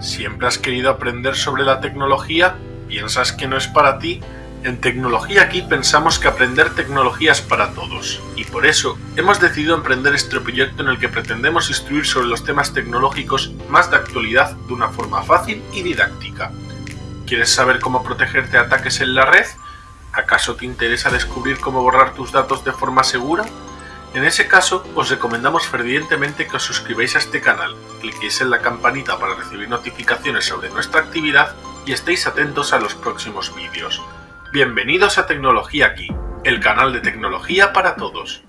¿Siempre has querido aprender sobre la tecnología? ¿Piensas que no es para ti? En Tecnología Aquí pensamos que aprender tecnología es para todos, y por eso hemos decidido emprender este proyecto en el que pretendemos instruir sobre los temas tecnológicos más de actualidad de una forma fácil y didáctica. ¿Quieres saber cómo protegerte de ataques en la red? ¿Acaso te interesa descubrir cómo borrar tus datos de forma segura? En ese caso, os recomendamos fervientemente que os suscribáis a este canal, cliquéis en la campanita para recibir notificaciones sobre nuestra actividad y estéis atentos a los próximos vídeos. Bienvenidos a Tecnología Aquí, el canal de tecnología para todos.